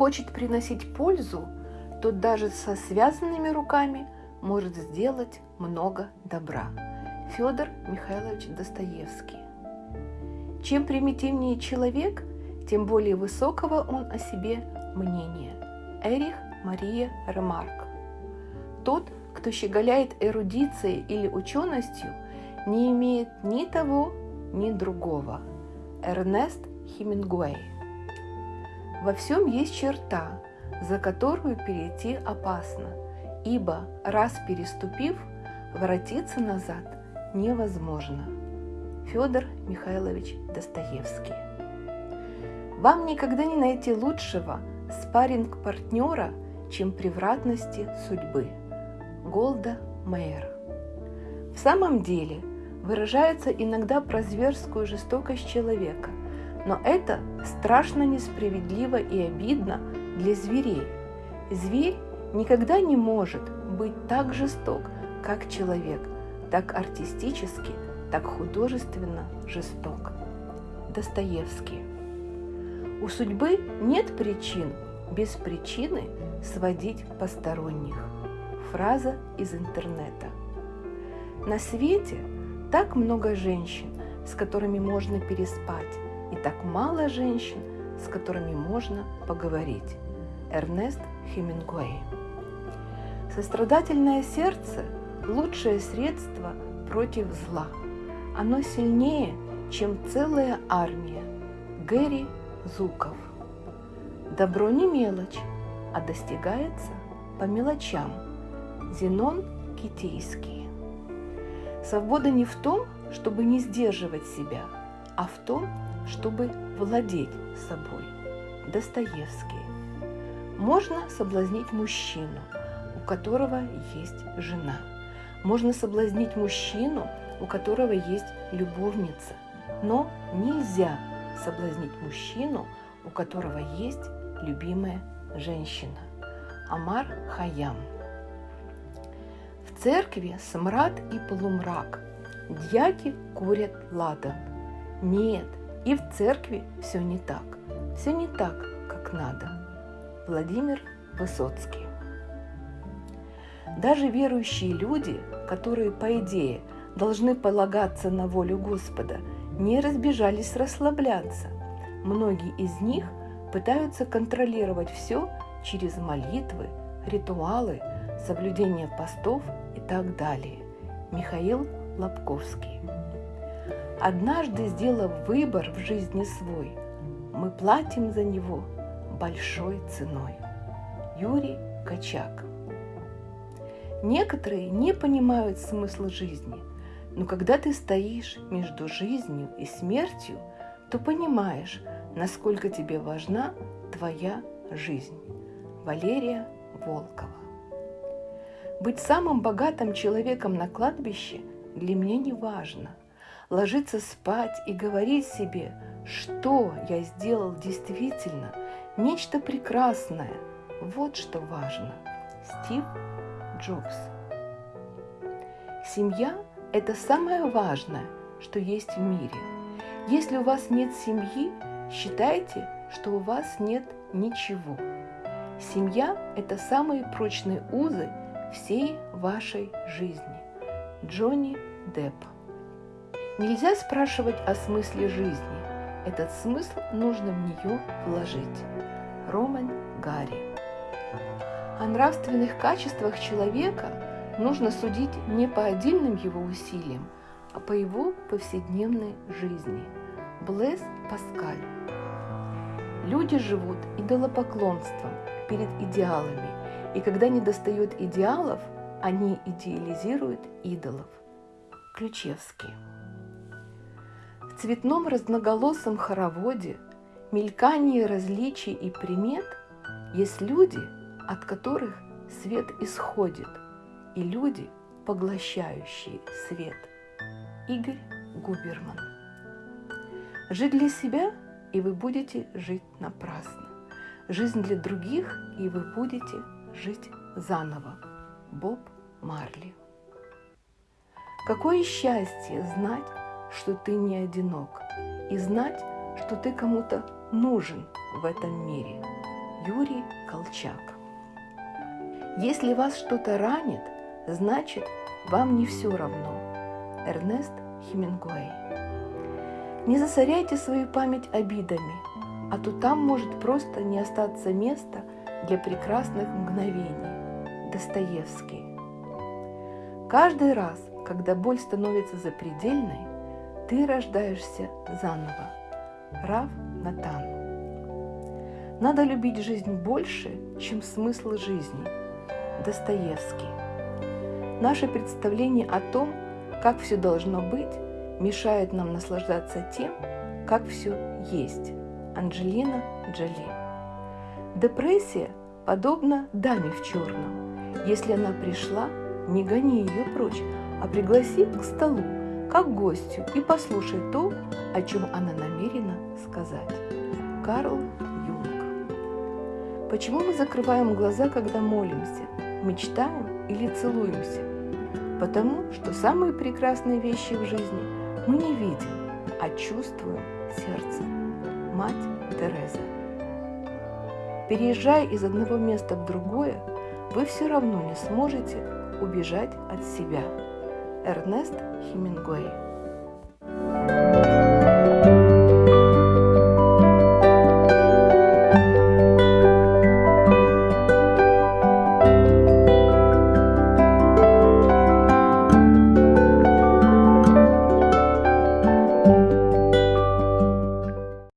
хочет приносить пользу, тот даже со связанными руками может сделать много добра. Федор Михайлович Достоевский. Чем примитивнее человек, тем более высокого он о себе мнения. Эрих Мария Ремарк. Тот, кто щеголяет эрудицией или ученостью, не имеет ни того, ни другого. Эрнест Хемингуэй. Во всем есть черта, за которую перейти опасно, ибо раз переступив, воротиться назад невозможно. Федор Михайлович Достоевский. Вам никогда не найти лучшего спарринг-партнера, чем превратности судьбы. Голда Мейер. В самом деле выражается иногда про зверскую жестокость человека, но это страшно несправедливо и обидно для зверей. Зверь никогда не может быть так жесток, как человек, так артистически, так художественно жесток. Достоевский. У судьбы нет причин без причины сводить посторонних. Фраза из интернета. На свете так много женщин, с которыми можно переспать, и так мало женщин, с которыми можно поговорить. Эрнест Хемингуэй. Сострадательное сердце – лучшее средство против зла. Оно сильнее, чем целая армия. Гэри Зуков. Добро не мелочь, а достигается по мелочам. Зенон Китейский. Свобода не в том, чтобы не сдерживать себя, а в том, чтобы владеть собой. Достоевский. Можно соблазнить мужчину, у которого есть жена. Можно соблазнить мужчину, у которого есть любовница. Но нельзя соблазнить мужчину, у которого есть любимая женщина. Амар Хаям. В церкви смрад и полумрак. Дьяки курят ладан. Нет, и в церкви все не так. Все не так, как надо. Владимир Высоцкий. Даже верующие люди, которые, по идее, должны полагаться на волю Господа, не разбежались расслабляться. Многие из них пытаются контролировать все через молитвы, ритуалы, соблюдение постов и так далее. Михаил Лобковский. Однажды сделав выбор в жизни свой, мы платим за него большой ценой. Юрий Качак. Некоторые не понимают смысла жизни, но когда ты стоишь между жизнью и смертью, то понимаешь, насколько тебе важна твоя жизнь. Валерия Волкова. Быть самым богатым человеком на кладбище для меня не важно. Ложиться спать и говорить себе, что я сделал действительно, нечто прекрасное. Вот что важно. Стив Джобс. Семья – это самое важное, что есть в мире. Если у вас нет семьи, считайте, что у вас нет ничего. Семья – это самые прочные узы всей вашей жизни. Джонни Депп. Нельзя спрашивать о смысле жизни. Этот смысл нужно в нее вложить. Роман Гарри. О нравственных качествах человека нужно судить не по отдельным его усилиям, а по его повседневной жизни. Блэс Паскаль. Люди живут идолопоклонством перед идеалами, и когда не достает идеалов, они идеализируют идолов. Ключевский. В цветном разноголосом хороводе, мелькании различий и примет есть люди, от которых свет исходит, и люди, поглощающие свет. Игорь Губерман. Жить для себя, и вы будете жить напрасно. Жизнь для других, и вы будете жить заново. Боб Марли. Какое счастье знать, что ты не одинок, и знать, что ты кому-то нужен в этом мире. Юрий Колчак. Если вас что-то ранит, значит, вам не все равно. Эрнест Хемингуэй. Не засоряйте свою память обидами, а то там может просто не остаться места для прекрасных мгновений. Достоевский. Каждый раз, когда боль становится запредельной, ты рождаешься заново. Рав Натан. Надо любить жизнь больше, чем смысл жизни. Достоевский. Наше представление о том, как все должно быть, мешает нам наслаждаться тем, как все есть. Анджелина Джоли. Депрессия подобна даме в черном. Если она пришла, не гони ее прочь, а пригласи к столу, как гостю, и послушай то, о чем она намерена сказать. Карл Юнг. Почему мы закрываем глаза, когда молимся, мечтаем или целуемся? Потому что самые прекрасные вещи в жизни мы не видим, а чувствуем сердцем. Мать Тереза. Переезжая из одного места в другое, вы все равно не сможете убежать от себя. Эрнест Хемингуэй.